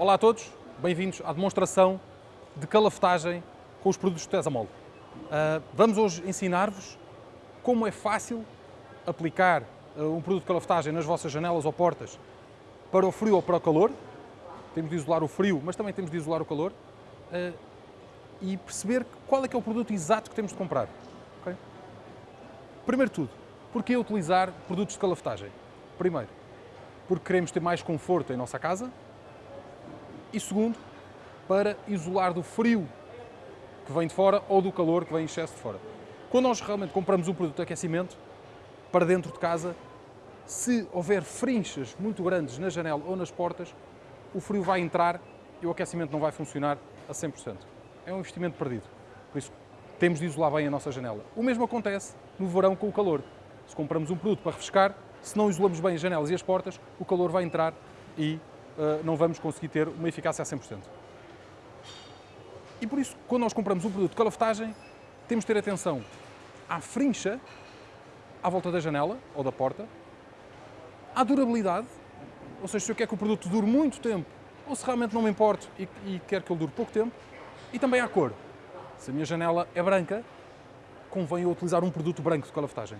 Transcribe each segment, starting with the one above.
Olá a todos, bem-vindos à demonstração de calafetagem com os produtos de Tesamol. Uh, vamos hoje ensinar-vos como é fácil aplicar uh, um produto de calafetagem nas vossas janelas ou portas para o frio ou para o calor. Temos de isolar o frio, mas também temos de isolar o calor. Uh, e perceber qual é que é o produto exato que temos de comprar. Okay? Primeiro tudo, porquê utilizar produtos de calafetagem? Primeiro, porque queremos ter mais conforto em nossa casa, e segundo, para isolar do frio que vem de fora ou do calor que vem em excesso de fora. Quando nós realmente compramos um produto de aquecimento para dentro de casa, se houver frinchas muito grandes na janela ou nas portas, o frio vai entrar e o aquecimento não vai funcionar a 100%. É um investimento perdido. Por isso, temos de isolar bem a nossa janela. O mesmo acontece no verão com o calor. Se compramos um produto para refrescar, se não isolamos bem as janelas e as portas, o calor vai entrar e não vamos conseguir ter uma eficácia a 100%. E por isso, quando nós compramos um produto de calafetagem, temos de ter atenção à frincha à volta da janela ou da porta, à durabilidade, ou seja, se eu quero que o produto dure muito tempo ou se realmente não me importo e, e quero que ele dure pouco tempo, e também à cor. Se a minha janela é branca, convém eu utilizar um produto branco de calafetagem.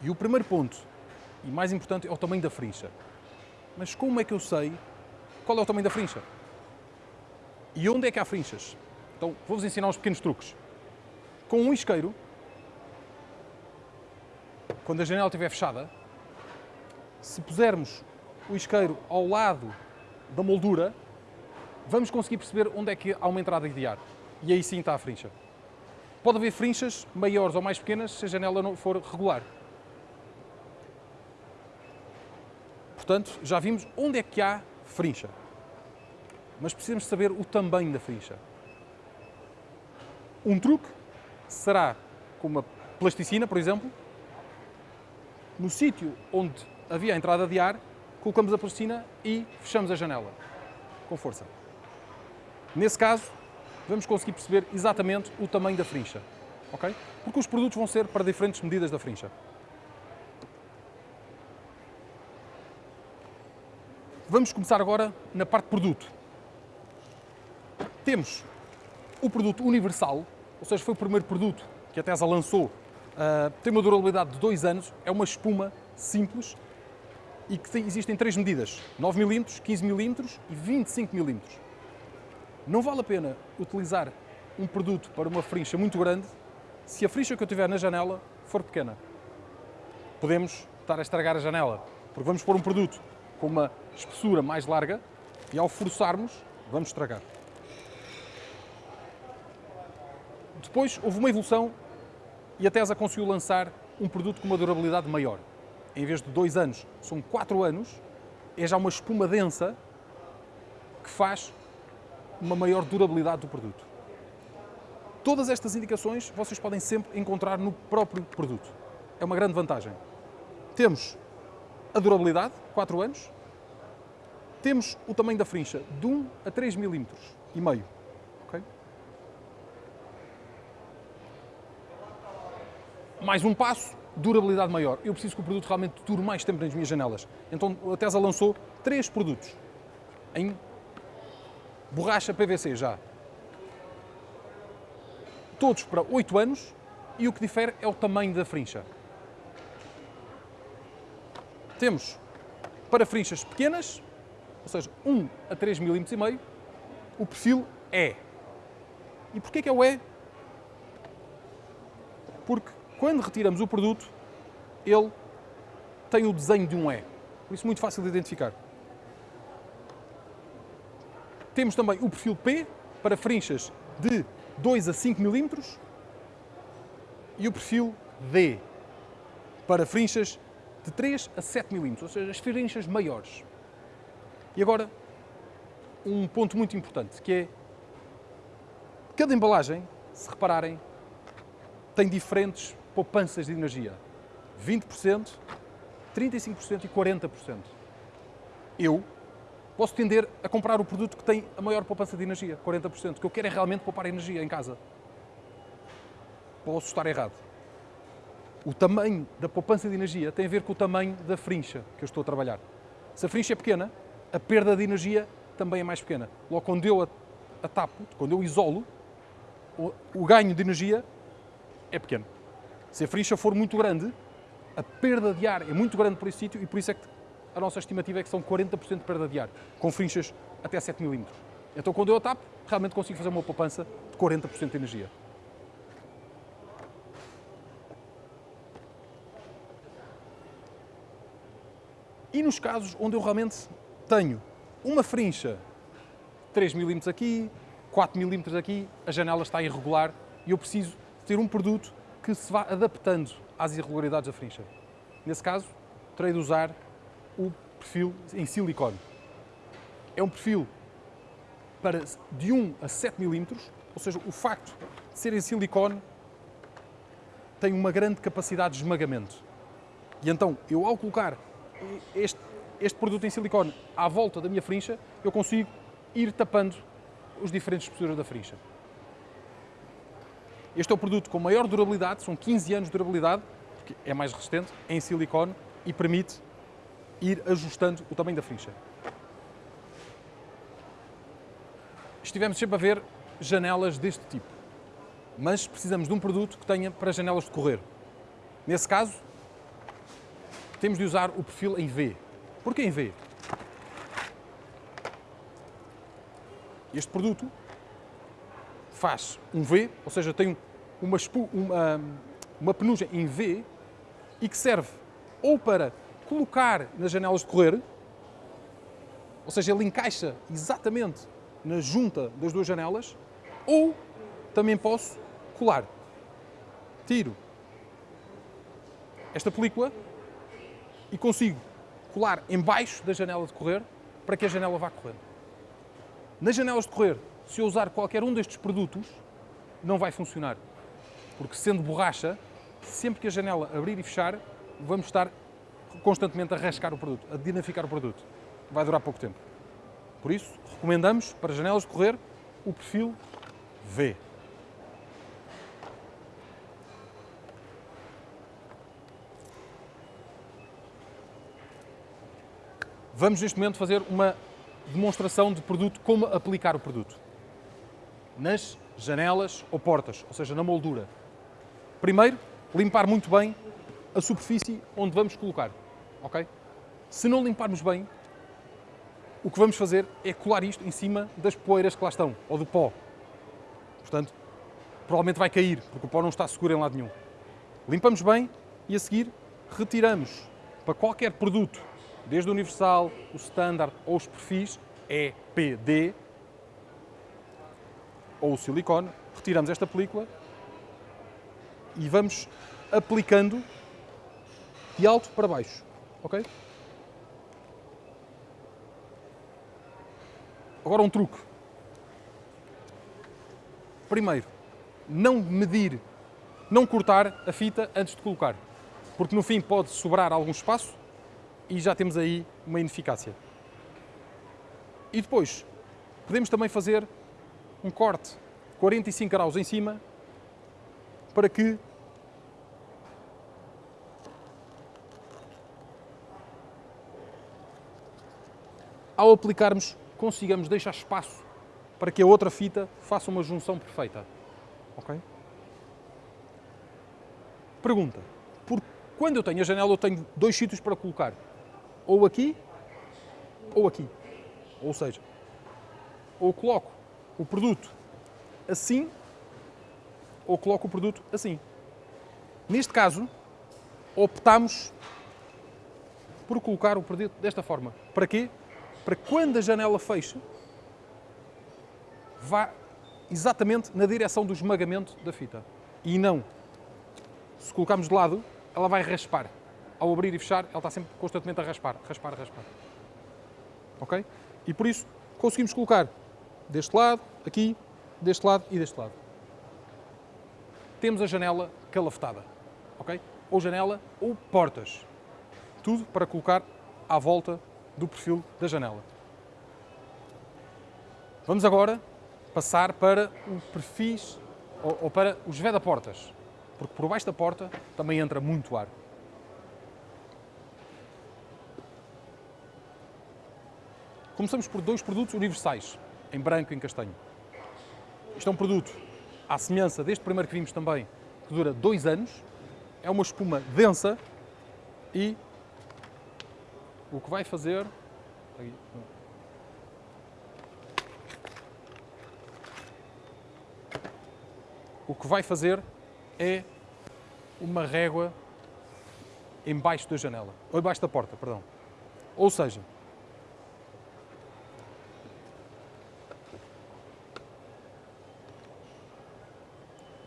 E o primeiro ponto, e mais importante, é o tamanho da frincha. Mas como é que eu sei qual é o tamanho da frincha? E onde é que há frinchas? Então, vou-vos ensinar uns pequenos truques. Com um isqueiro, quando a janela estiver fechada, se pusermos o isqueiro ao lado da moldura, vamos conseguir perceber onde é que há uma entrada de ar. E aí sim está a frincha. Pode haver frinchas maiores ou mais pequenas se a janela não for regular. Portanto, já vimos onde é que há frincha. Mas precisamos saber o tamanho da frincha. Um truque será com uma plasticina, por exemplo, no sítio onde havia a entrada de ar, colocamos a plasticina e fechamos a janela com força. Nesse caso, vamos conseguir perceber exatamente o tamanho da frincha, ok? Porque os produtos vão ser para diferentes medidas da frincha. Vamos começar agora na parte produto. Temos o produto universal, ou seja, foi o primeiro produto que a Tesla lançou. Uh, tem uma durabilidade de 2 anos, é uma espuma simples e que tem, existem três medidas, 9 mm, 15 mm e 25 mm. Não vale a pena utilizar um produto para uma frincha muito grande se a frincha que eu tiver na janela for pequena. Podemos estar a estragar a janela, porque vamos pôr um produto com uma espessura mais larga e ao forçarmos, vamos estragar. Depois houve uma evolução e a Tesa conseguiu lançar um produto com uma durabilidade maior. Em vez de dois anos, são quatro anos, é já uma espuma densa que faz uma maior durabilidade do produto. Todas estas indicações vocês podem sempre encontrar no próprio produto. É uma grande vantagem. Temos a durabilidade, 4 anos. Temos o tamanho da frincha, de 1 a 3 milímetros e meio. Okay? Mais um passo, durabilidade maior. Eu preciso que o produto realmente dure mais tempo nas minhas janelas. Então a Tesla lançou três produtos em borracha PVC já. Todos para 8 anos e o que difere é o tamanho da frincha. Temos para frinchas pequenas, ou seja, 1 a 3 mm e meio, o perfil E. E porquê que é o E? Porque quando retiramos o produto, ele tem o desenho de um E. Por isso muito fácil de identificar. Temos também o perfil P para frinchas de 2 a 5 mm e o perfil D para frinchas de 3 a 7 milímetros, ou seja, as frinchas maiores. E agora, um ponto muito importante, que é cada embalagem, se repararem, tem diferentes poupanças de energia. 20%, 35% e 40%. Eu posso tender a comprar o produto que tem a maior poupança de energia, 40%, que eu quero é realmente poupar energia em casa. Posso estar errado o tamanho da poupança de energia tem a ver com o tamanho da frincha que eu estou a trabalhar. Se a frincha é pequena, a perda de energia também é mais pequena. Logo, quando eu a, tapo, quando eu isolo, o, o ganho de energia é pequeno. Se a frincha for muito grande, a perda de ar é muito grande por esse sítio e por isso é que a nossa estimativa é que são 40% de perda de ar, com frinchas até 7 mm. Então, quando eu a tapo, realmente consigo fazer uma poupança de 40% de energia. E nos casos onde eu realmente tenho uma frincha 3 mm aqui, 4 mm aqui, a janela está irregular e eu preciso ter um produto que se vá adaptando às irregularidades da frincha. Nesse caso, terei de usar o perfil em silicone. É um perfil para de 1 a 7 mm, ou seja, o facto de ser em silicone tem uma grande capacidade de esmagamento. E então, eu ao colocar este, este produto em silicone à volta da minha frincha, eu consigo ir tapando os diferentes espessuras da frincha. Este é o produto com maior durabilidade, são 15 anos de durabilidade, porque é mais resistente, é em silicone e permite ir ajustando o tamanho da frincha. Estivemos sempre a ver janelas deste tipo, mas precisamos de um produto que tenha para janelas de correr. Nesse caso, temos de usar o perfil em V. Porquê em V? Este produto faz um V, ou seja, tem uma, uma, uma penugem em V e que serve ou para colocar nas janelas de correr, ou seja, ele encaixa exatamente na junta das duas janelas, ou também posso colar. Tiro esta película e consigo colar embaixo da janela de correr para que a janela vá correr. Nas janelas de correr, se eu usar qualquer um destes produtos, não vai funcionar. Porque sendo borracha, sempre que a janela abrir e fechar, vamos estar constantemente a rascar o produto, a dinaficar o produto. Vai durar pouco tempo. Por isso, recomendamos para janelas de correr o perfil V. Vamos neste momento fazer uma demonstração de produto, como aplicar o produto. Nas janelas ou portas, ou seja, na moldura. Primeiro, limpar muito bem a superfície onde vamos colocar, ok? Se não limparmos bem, o que vamos fazer é colar isto em cima das poeiras que lá estão, ou do pó. Portanto, provavelmente vai cair, porque o pó não está seguro em lado nenhum. Limpamos bem e a seguir retiramos para qualquer produto desde o universal, o standard ou os perfis, EPD ou o silicone, retiramos esta película e vamos aplicando de alto para baixo, ok? Agora um truque. Primeiro, não medir, não cortar a fita antes de colocar, porque no fim pode sobrar algum espaço e já temos aí uma ineficácia. E depois, podemos também fazer um corte 45 graus em cima para que ao aplicarmos consigamos deixar espaço para que a outra fita faça uma junção perfeita. Ok? Pergunta. Por, quando eu tenho a janela, eu tenho dois sítios para colocar ou aqui ou aqui. Ou seja, ou coloco o produto assim ou coloco o produto assim. Neste caso, optamos por colocar o produto desta forma. Para quê? Para que quando a janela fecha, vá exatamente na direção do esmagamento da fita. E não, se colocarmos de lado, ela vai raspar ao abrir e fechar, ela está sempre constantemente a raspar, raspar, raspar. Ok? E por isso conseguimos colocar deste lado, aqui, deste lado e deste lado. Temos a janela calafetada, ok? Ou janela ou portas. Tudo para colocar à volta do perfil da janela. Vamos agora passar para o perfis ou, ou para os veda-portas, porque por baixo da porta também entra muito ar. Começamos por dois produtos universais, em branco e em castanho. Isto é um produto, à semelhança deste primeiro que vimos também, que dura dois anos. É uma espuma densa e o que vai fazer... O que vai fazer é uma régua embaixo da janela, ou embaixo da porta, perdão. Ou seja,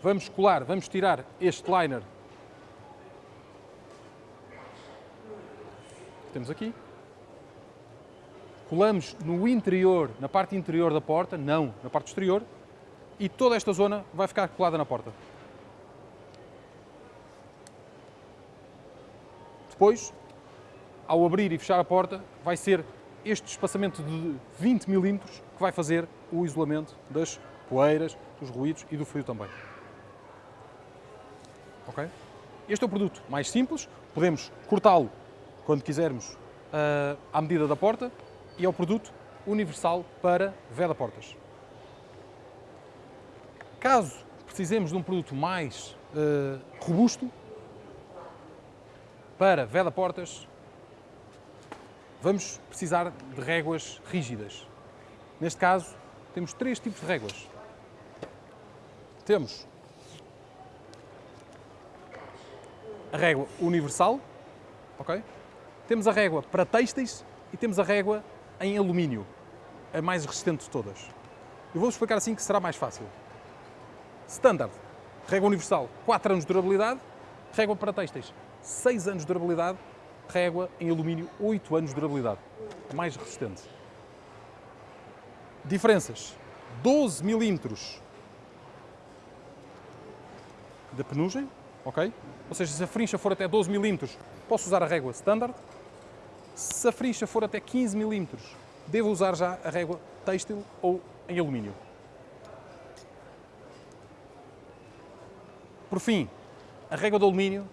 vamos colar, vamos tirar este liner que temos aqui, colamos no interior, na parte interior da porta, não na parte exterior, e toda esta zona vai ficar colada na porta. Depois, ao abrir e fechar a porta, vai ser este espaçamento de 20 milímetros que vai fazer o isolamento das poeiras, dos ruídos e do frio também. Ok? Este é o produto mais simples, podemos cortá-lo quando quisermos uh, à medida da porta e é o produto universal para veda-portas. Caso precisemos de um produto mais uh, robusto para veda-portas, vamos precisar de réguas rígidas. Neste caso, temos três tipos de réguas. Temos a régua universal, ok? Temos a régua para têxteis e temos a régua em alumínio, a mais resistente de todas. Eu vou explicar assim que será mais fácil. Standard, régua universal, 4 anos de durabilidade, régua para têxteis, 6 anos de durabilidade, régua em alumínio, 8 anos de durabilidade, a mais resistente. Diferenças, 12 milímetros de penugem, ok? Ou seja, se a frincha for até 12 milímetros, posso usar a régua standard. Se a frincha for até 15 milímetros, devo usar já a régua têxtil ou em alumínio. Por fim, a régua de alumínio.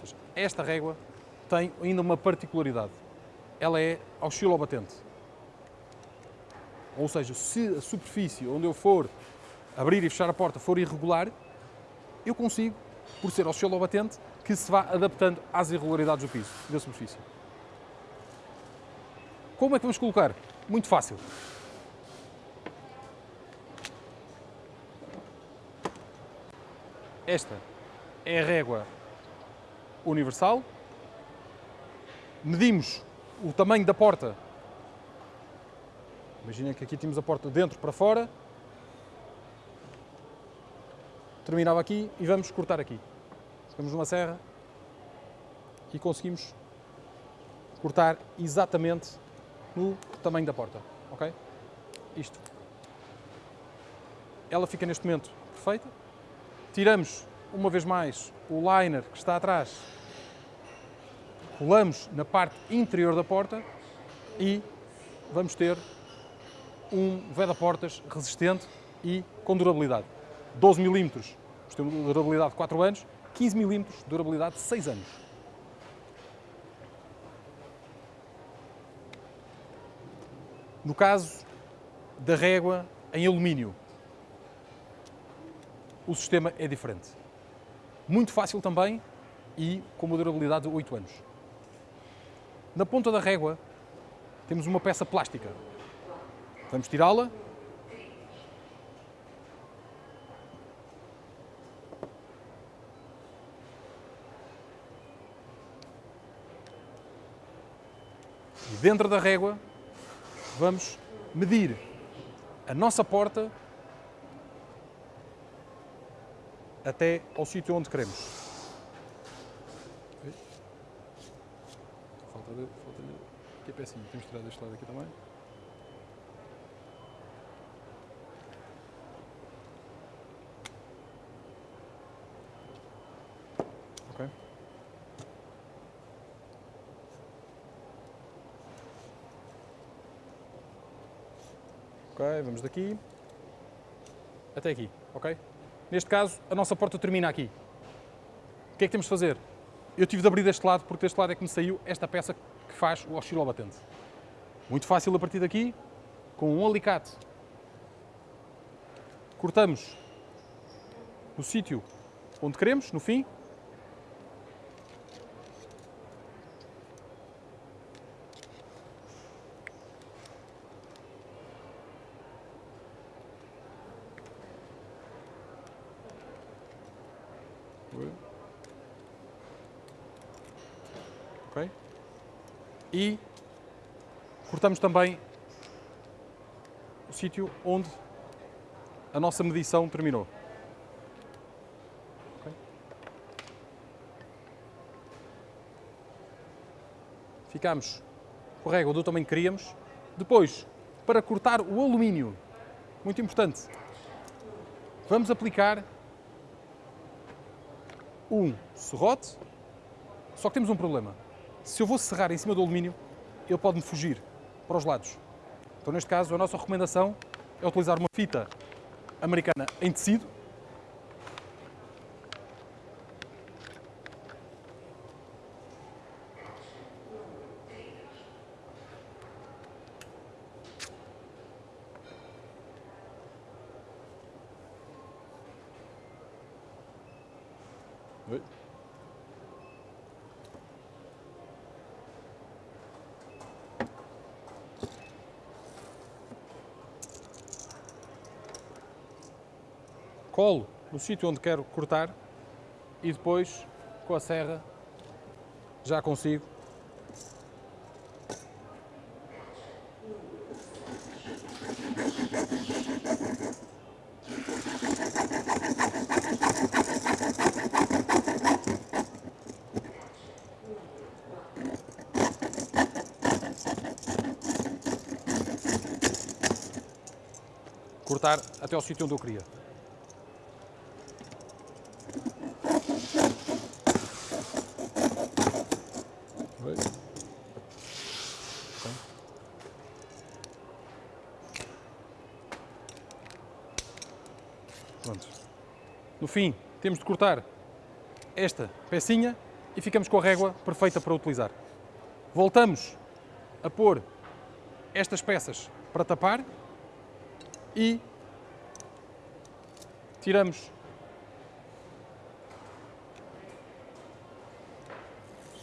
Seja, esta régua tem ainda uma particularidade. Ela é oscilobatente. Ou seja, se a superfície onde eu for abrir e fechar a porta for irregular, eu consigo, por ser oscilobatente, que se vá adaptando às irregularidades do piso, da superfície. Como é que vamos colocar? Muito fácil. Esta é a régua universal. Medimos o tamanho da porta. Imaginem que aqui temos a porta dentro para fora, terminava aqui e vamos cortar aqui. Pegamos uma serra e conseguimos cortar exatamente no tamanho da porta, ok? Isto. Ela fica neste momento perfeita. Tiramos uma vez mais o liner que está atrás, colamos na parte interior da porta e vamos ter um veda-portas resistente e com durabilidade. 12 milímetros tem durabilidade de 4 anos, 15 milímetros, durabilidade de 6 anos. No caso da régua em alumínio, o sistema é diferente. Muito fácil também e com uma durabilidade de 8 anos. Na ponta da régua temos uma peça plástica. Vamos tirá-la dentro da régua, vamos medir a nossa porta até ao sítio onde queremos. Falta, falta aqui a pecinha, temos que tirar deste lado aqui também. Vamos daqui até aqui, ok? Neste caso, a nossa porta termina aqui. O que é que temos de fazer? Eu tive de abrir deste lado, porque deste lado é que me saiu esta peça que faz o oscilobatente. Muito fácil a partir daqui, com um alicate. Cortamos no sítio onde queremos, no fim. Ok? E cortamos também o sítio onde a nossa medição terminou. Ok? Ficamos com a régua do tamanho que queríamos. Depois, para cortar o alumínio, muito importante, vamos aplicar um serrote, só que temos um problema. Se eu vou serrar em cima do alumínio, ele pode-me fugir para os lados. Então, neste caso, a nossa recomendação é utilizar uma fita americana em tecido. Oi. Colo no sítio onde quero cortar e depois com a serra já consigo cortar até ao sítio onde eu queria. Fim, temos de cortar esta pecinha e ficamos com a régua perfeita para utilizar. Voltamos a pôr estas peças para tapar e tiramos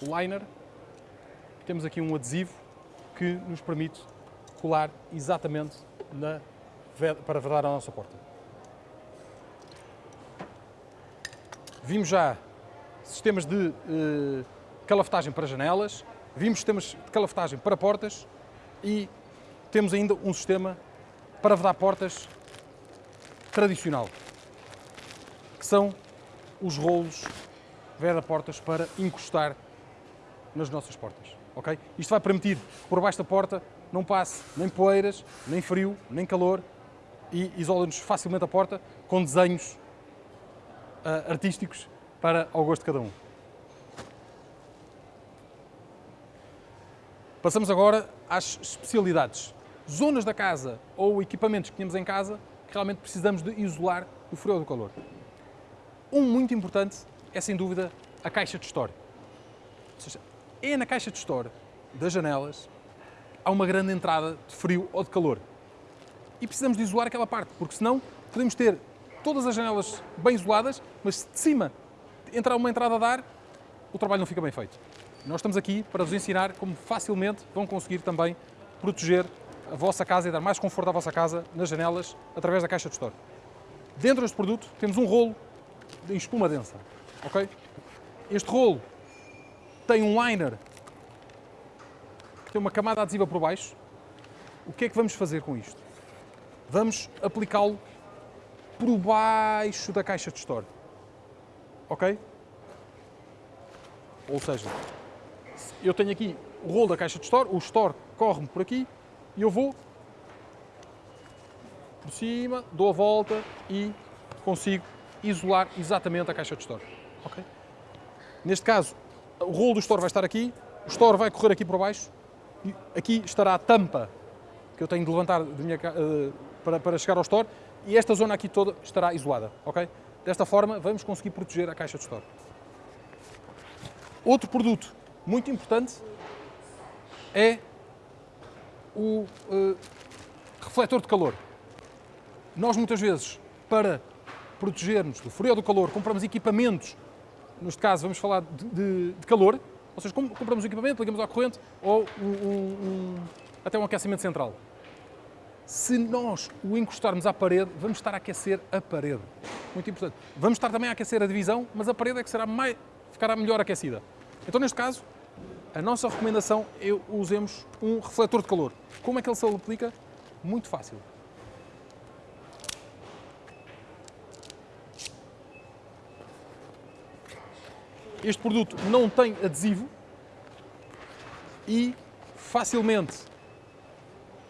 o liner. Temos aqui um adesivo que nos permite colar exatamente na, para vedar a nossa porta. Vimos já sistemas de uh, calafetagem para janelas, vimos sistemas de calafetagem para portas e temos ainda um sistema para vedar portas tradicional, que são os rolos veda-portas para encostar nas nossas portas. Okay? Isto vai permitir que por baixo da porta não passe nem poeiras, nem frio, nem calor e isola-nos facilmente a porta com desenhos uh, artísticos para ao gosto de cada um. Passamos agora às especialidades. Zonas da casa ou equipamentos que temos em casa que realmente precisamos de isolar do frio ou do calor. Um muito importante é, sem dúvida, a caixa de store. Ou seja, é na caixa de store das janelas há uma grande entrada de frio ou de calor. E precisamos de isolar aquela parte, porque senão podemos ter todas as janelas bem isoladas, mas se de cima entrar uma entrada de ar, o trabalho não fica bem feito. Nós estamos aqui para vos ensinar como facilmente vão conseguir também proteger a vossa casa e dar mais conforto à vossa casa nas janelas através da caixa de store. Dentro deste produto temos um rolo em espuma densa. ok? Este rolo tem um liner, tem uma camada adesiva por baixo. O que é que vamos fazer com isto? Vamos aplicá-lo por baixo da caixa de store. Ok? Ou seja, eu tenho aqui o rolo da caixa de store, o store corre-me por aqui e eu vou por cima, dou a volta e consigo isolar exatamente a caixa de store. Ok? Neste caso, o rolo do store vai estar aqui, o store vai correr aqui por baixo e aqui estará a tampa que eu tenho de levantar de minha, uh, para, para chegar ao store e esta zona aqui toda estará isolada, ok? Desta forma, vamos conseguir proteger a caixa de store. Outro produto muito importante é o uh, refletor de calor. Nós muitas vezes, para protegermos do frio ou do calor, compramos equipamentos, neste caso vamos falar de, de, de calor, ou seja, compramos um equipamento, ligamos à corrente ou um, um, até um aquecimento central. Se nós o encostarmos à parede, vamos estar a aquecer a parede. Muito importante. Vamos estar também a aquecer a divisão, mas a parede é que será mais, ficará melhor aquecida. Então, neste caso, a nossa recomendação é usemos um refletor de calor. Como é que ele se aplica? Muito fácil. Este produto não tem adesivo e facilmente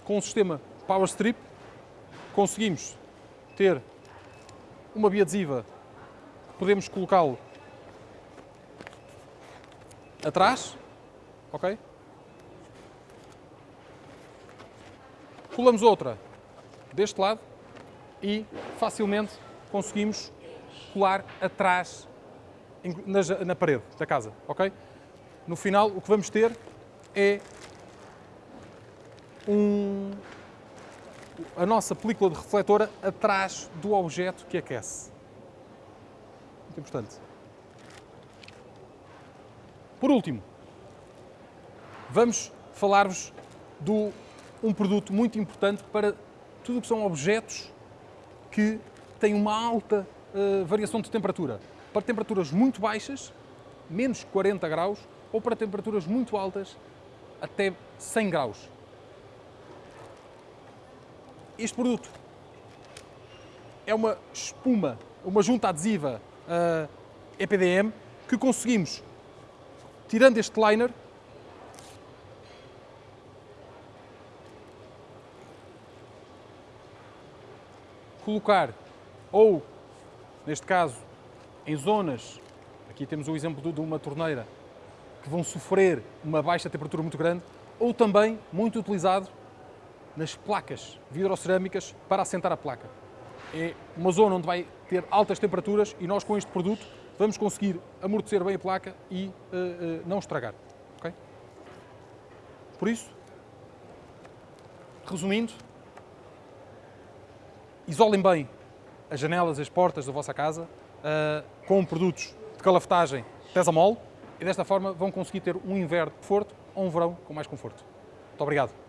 com o sistema Power Strip conseguimos ter uma biadesiva, podemos colocá-lo atrás, ok? Colamos outra deste lado e facilmente conseguimos colar atrás na, na parede da casa, ok? No final, o que vamos ter é um, a nossa película de refletora atrás do objeto que aquece. Muito importante. Por último, vamos falar-vos de um produto muito importante para tudo o que são objetos que têm uma alta uh, variação de temperatura para temperaturas muito baixas, menos 40 graus, ou para temperaturas muito altas, até 100 graus. Este produto. É uma espuma, uma junta adesiva uh, EPDM que conseguimos, tirando este liner, colocar ou, neste caso, em zonas, aqui temos o exemplo de uma torneira, que vão sofrer uma baixa temperatura muito grande, ou também muito utilizado nas placas vidrocerâmicas para assentar a placa. É uma zona onde vai ter altas temperaturas e nós com este produto vamos conseguir amortecer bem a placa e uh, uh, não estragar. Okay? Por isso, resumindo, isolem bem as janelas e as portas da vossa casa, uh, com produtos de calafetagem Tesamol e desta forma vão conseguir ter um inverno conforto ou um verão com mais conforto. Muito obrigado.